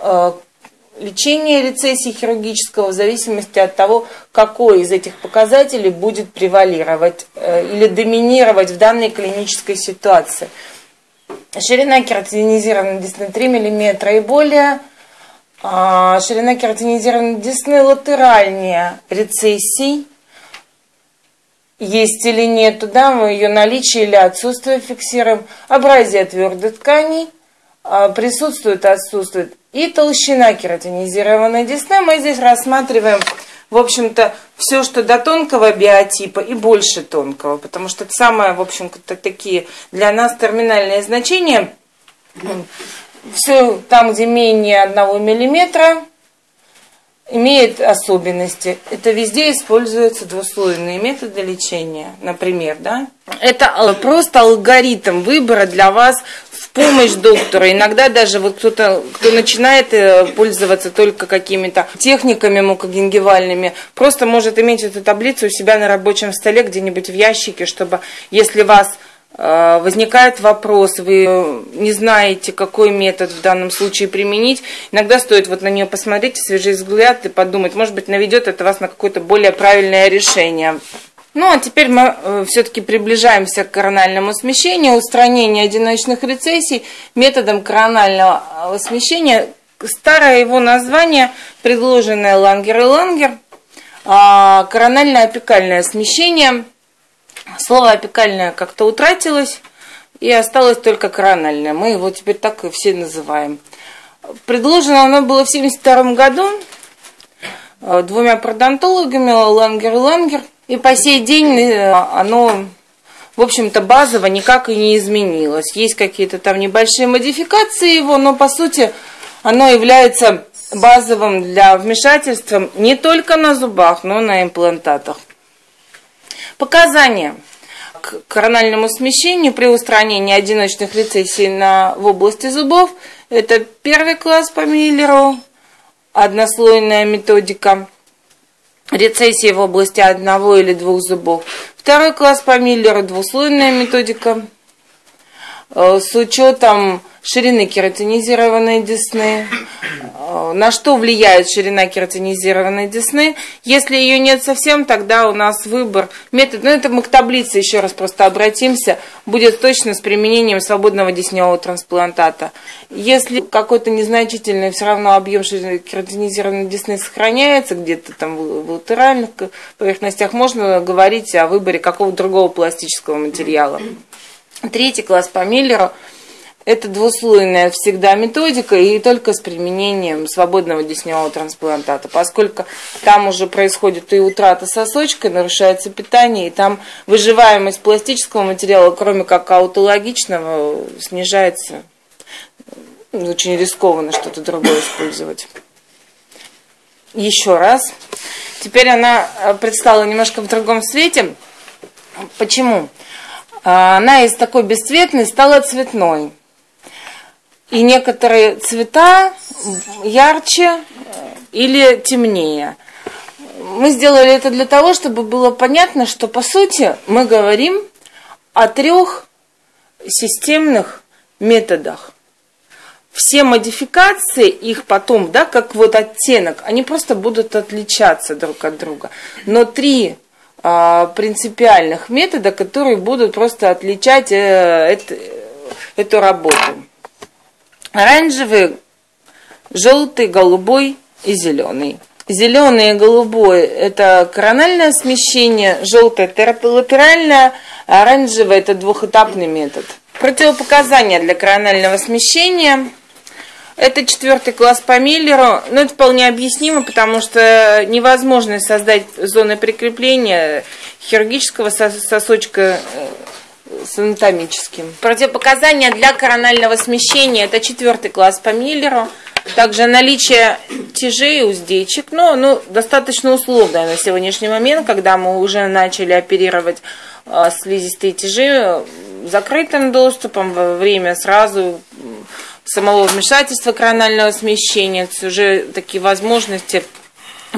э, лечения рецессии хирургического в зависимости от того, какой из этих показателей будет превалировать э, или доминировать в данной клинической ситуации. Ширина кератинизированной десны 3 мм и более, а ширина кератинизированной десны латеральнее рецессий, есть или нет, да, мы ее наличие или отсутствие фиксируем, абразия твердой тканей, а, присутствует, отсутствует, и толщина кератинизированной десны. Мы здесь рассматриваем, в общем-то, все, что до тонкого биотипа и больше тонкого, потому что это самое, в общем-то, такие для нас терминальные значения. Все там, где менее одного миллиметра, имеет особенности. Это везде используются двуслойные методы лечения, например, да? Это просто алгоритм выбора для вас помощь доктора. Иногда даже вот кто-то, кто начинает э, пользоваться только какими-то техниками мукогенгивальными, просто может иметь эту таблицу у себя на рабочем столе где-нибудь в ящике, чтобы, если вас Э, возникает вопрос, вы не знаете, какой метод в данном случае применить, иногда стоит вот на нее посмотреть, свежий взгляд и подумать, может быть, наведет это вас на какое-то более правильное решение. Ну, а теперь мы э, все-таки приближаемся к корональному смещению, устранению одиночных рецессий методом коронального э, смещения. Старое его название, предложенное Лангер и Лангер, а, корональное опекальное смещение – Слово опекальное как-то утратилось, и осталось только корональное. Мы его теперь так и все называем. Предложено оно было в 1972 году э, двумя продонтологами, Лангер и Лангер. И по сей день э, оно, в общем-то, базово никак и не изменилось. Есть какие-то там небольшие модификации его, но по сути оно является базовым для вмешательства не только на зубах, но и на имплантатах. Показания к корональному смещению при устранении одиночных рецессий на, в области зубов – это первый класс по Миллеру, однослойная методика рецессии в области одного или двух зубов. Второй класс по Миллеру – двуслойная методика с учетом ширины кератинизированной десны, э, на что влияет ширина кератинизированной десны. Если ее нет совсем, тогда у нас выбор метод, ну это мы к таблице еще раз просто обратимся, будет точно с применением свободного десневого трансплантата. Если какой-то незначительный все равно объем ширины кератинизированной десны сохраняется где-то там в латеральных поверхностях, можно говорить о выборе какого-то другого пластического материала. Третий класс по Миллеру – это двуслойная всегда методика и только с применением свободного десневого трансплантата, поскольку там уже происходит и утрата сосочка, нарушается питание, и там выживаемость пластического материала, кроме как аутологичного, снижается. Очень рискованно что-то другое использовать. Еще раз. Теперь она э, предстала немножко в другом свете. Почему? А, она из такой бесцветной стала цветной. И некоторые цвета ярче или темнее. Мы сделали это для того, чтобы было понятно, что по сути мы говорим о трех системных методах. Все модификации, их потом, да, как вот оттенок, они просто будут отличаться друг от друга. Но три а, принципиальных метода, которые будут просто отличать э, это, эту работу оранжевый, желтый, голубой и зеленый. Зеленый и голубой – это корональное смещение, желтое – терапилатеральное, а оранжевый – это двухэтапный метод. Противопоказания для коронального смещения – это четвертый класс по Миллеру, но это вполне объяснимо, потому что невозможно создать зоны прикрепления хирургического сосочка э, с анатомическим. Противопоказания для коронального смещения – это четвертый класс по Миллеру. Также наличие тяжей, уздечек, но ну, достаточно условное на сегодняшний момент, когда мы уже начали оперировать э, слизистые тяжи закрытым доступом во время сразу самого вмешательства коронального смещения. Уже такие возможности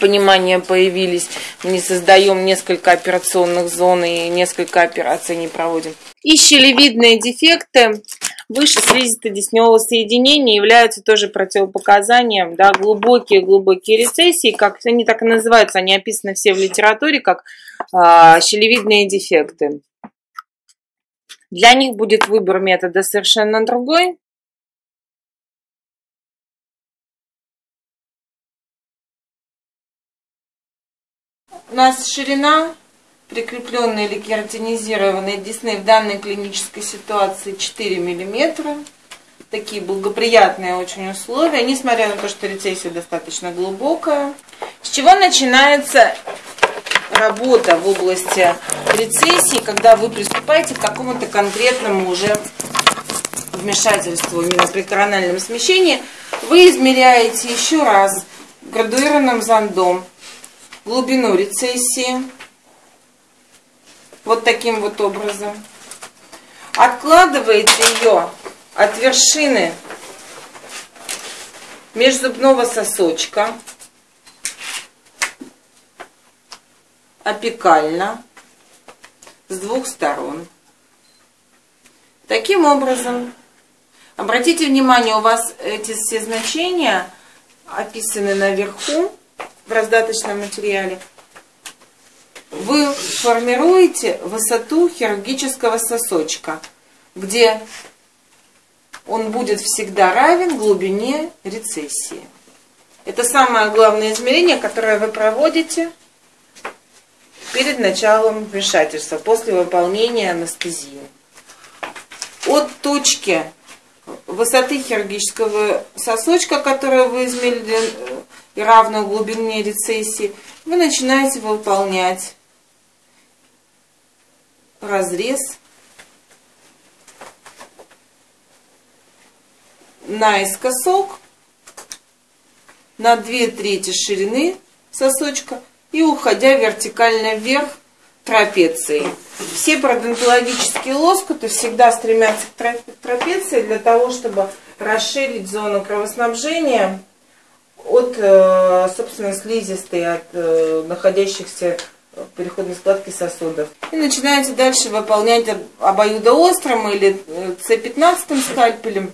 понимания появились. Мы не создаем несколько операционных зон и несколько операций не проводим. И щелевидные дефекты выше слизисто-десневого соединения являются тоже противопоказанием, да, глубокие-глубокие рецессии, как они так и называются, они описаны все в литературе как э, щелевидные дефекты. Для них будет выбор метода совершенно другой. У нас ширина прикрепленной или кератинизированной десны в данной клинической ситуации 4 мм. Такие благоприятные очень условия, несмотря на то, что рецессия достаточно глубокая. С чего начинается работа в области рецессии, когда вы приступаете к какому-то конкретному уже вмешательству именно при корональном смещении, вы измеряете еще раз градуированным зондом глубину рецессии, вот таким вот образом. Откладываете ее от вершины межзубного сосочка. Опекально. С двух сторон. Таким образом, обратите внимание, у вас эти все значения описаны наверху в раздаточном материале – вы формируете высоту хирургического сосочка, где он будет всегда равен глубине рецессии. Это самое главное измерение, которое вы проводите перед началом вмешательства, после выполнения анестезии. От точки высоты хирургического сосочка, которую вы измерили и равную глубине рецессии, вы начинаете выполнять разрез наискосок на две трети ширины сосочка и уходя вертикально вверх трапецией. Все пародонтологические лоскуты всегда стремятся к трапеции для того, чтобы расширить зону кровоснабжения от, э, собственно, слизистой, от э, находящихся переходной складки сосудов. И начинаете дальше выполнять обоюдоострым или С15 скальпелем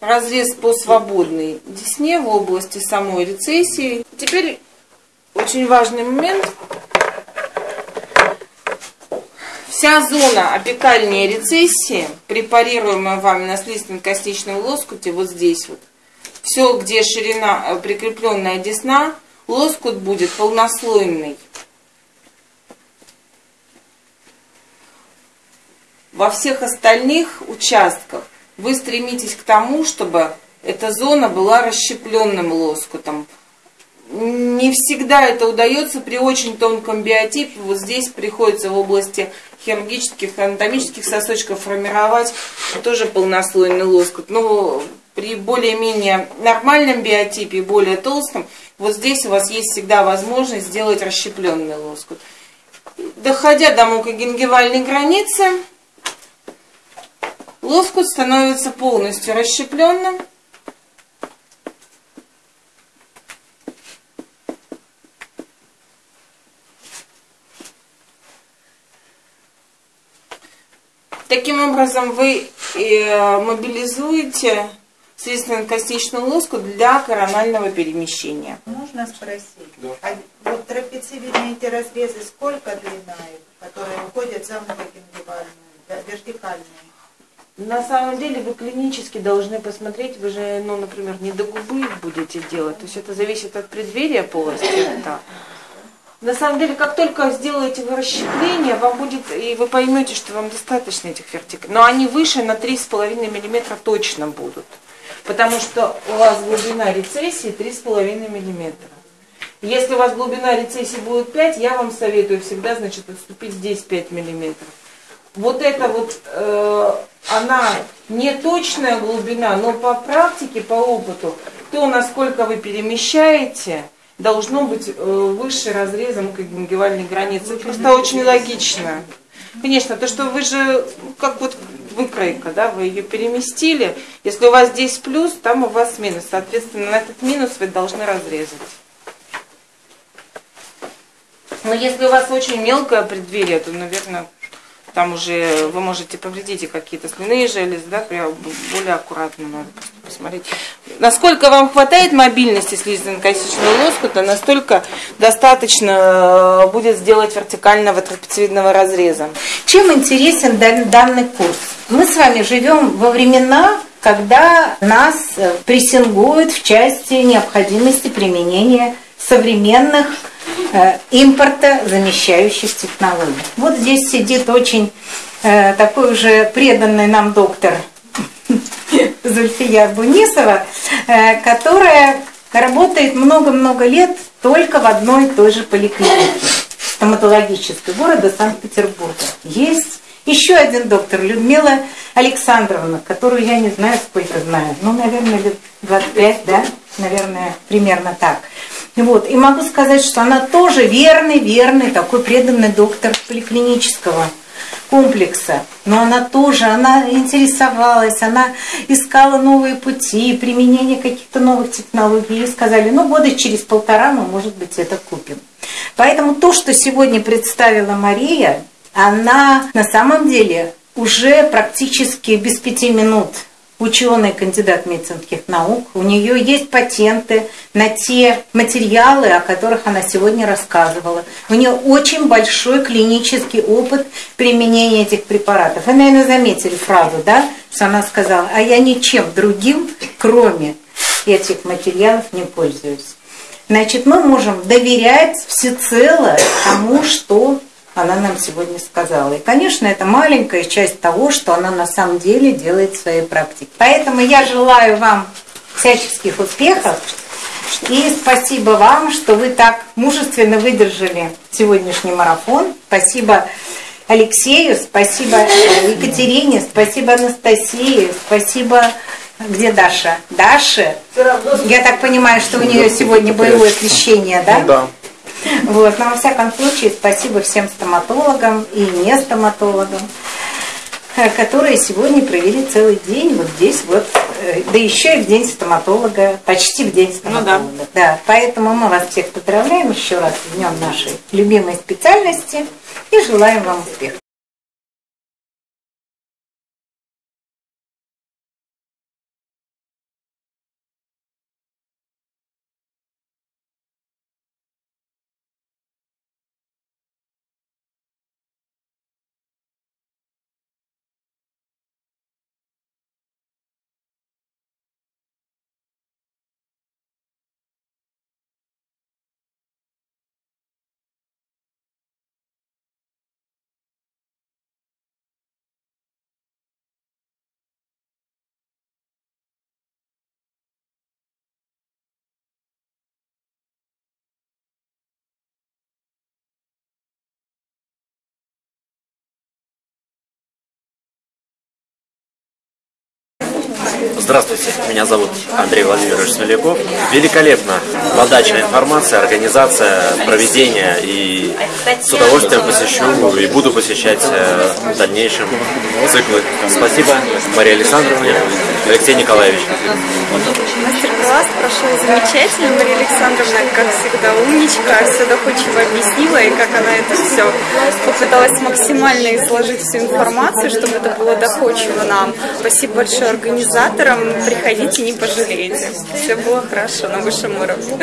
разрез по свободной десне в области самой рецессии. Теперь очень важный момент. Вся зона опекальной рецессии, препарируемая вами на слизистом-костичном лоскуте, вот здесь вот, все, где ширина э, прикрепленная десна, лоскут будет полнослойный. Во всех остальных участках вы стремитесь к тому, чтобы эта зона была расщепленным лоскутом. Не всегда это удается при очень тонком биотипе. Вот здесь приходится в области хирургических, анатомических сосочков формировать тоже полнослойный лоскут. Но при более-менее нормальном биотипе, более толстом, вот здесь у вас есть всегда возможность сделать расщепленный лоскут. Доходя до мукогенгивальной границы, лоскут становится полностью расщепленным. Таким образом вы э, мобилизуете слизистно-костичный лоскут для коронального перемещения. Можно спросить? Да. А вот трапециевидные эти разрезы сколько длина, которые уходят за многогенгивальную, вертикальные? На самом деле вы клинически должны посмотреть, вы же, ну, например, не до губы будете делать, то есть это зависит от преддверия полости рта. На самом деле, как только сделаете вы расщепление, вам будет, и вы поймете, что вам достаточно этих вертикалей. Но они выше на 3,5 мм точно будут потому что у вас глубина рецессии 3,5 мм. Если у вас глубина рецессии будет 5, я вам советую всегда, значит, отступить здесь 5 мм. Вот это вот, э, она не точная глубина, но по практике, по опыту, то, насколько вы перемещаете, должно быть э, выше разрезом когенгивальной границы. Просто очень логично. Конечно, то, что вы же, как вот выкройка, да, вы ее переместили. Если у вас здесь плюс, там у вас минус. Соответственно, на этот минус вы должны разрезать. Но если у вас очень мелкое преддверие, то, наверное, там уже вы можете повредить и какие-то слюнные железы, да, более аккуратно надо посмотреть. Насколько вам хватает мобильности слизистно-косичного лоскута, настолько достаточно э, будет сделать вертикального трапециевидного разреза. Чем интересен данный курс? Мы с вами живем во времена, когда нас э, прессингуют в части необходимости применения современных э, импорта замещающих технологий. Вот здесь сидит очень такой уже преданный нам доктор Зульфия Бунисова, э, которая работает много-много лет только в одной и той же поликлинике стоматологической города Санкт-Петербурга. Есть еще один доктор, Людмила Александровна, которую я не знаю, сколько знаю, ну, наверное, лет 25, да, наверное, примерно так. Вот. И могу сказать, что она тоже верный, верный, такой преданный доктор поликлинического комплекса. Но она тоже, она интересовалась, она искала новые пути, применение каких-то новых технологий. И сказали, ну года через полтора мы, может быть, это купим. Поэтому то, что сегодня представила Мария, она на самом деле уже практически без пяти минут ученый, кандидат медицинских наук. У нее есть патенты на те материалы, о которых она сегодня рассказывала. У нее очень большой клинический опыт применения этих препаратов. Вы, наверное, заметили фразу, да, что она сказала, а я ничем другим, кроме этих материалов, не пользуюсь. Значит, мы можем доверять всецело тому, что она нам сегодня сказала. И, конечно, это маленькая часть того, что она на самом деле делает в своей практике. Поэтому я желаю вам всяческих успехов. И спасибо вам, что вы так мужественно выдержали сегодняшний марафон. Спасибо Алексею, спасибо Екатерине, спасибо Анастасии, спасибо где Даша? Даша? Я так понимаю, что у нее сегодня боевое освещение, да? Ну, да. Вот. Но во всяком случае, спасибо всем стоматологам и не стоматологам, э, которые сегодня провели целый день вот здесь вот, э, да еще и в день стоматолога, почти в день стоматолога. Ну, да. да. Поэтому мы вас всех поздравляем еще раз с днем нашей любимой специальности и желаем вам успехов. Здравствуйте, меня зовут Андрей Владимирович Смоляков. Великолепно подача информации, организация, проведение и с удовольствием посещу и буду посещать э, в дальнейшем циклы. Спасибо Марии Александровне, Алексей Николаевич. Мастер-класс прошел замечательно. Мария Александровна, как всегда, умничка, все доходчиво объяснила, и как она это все попыталась максимально изложить всю информацию, чтобы это было доходчиво нам. Спасибо большое организаторам. Приходите, не пожалеете. Все было хорошо на высшем уровне.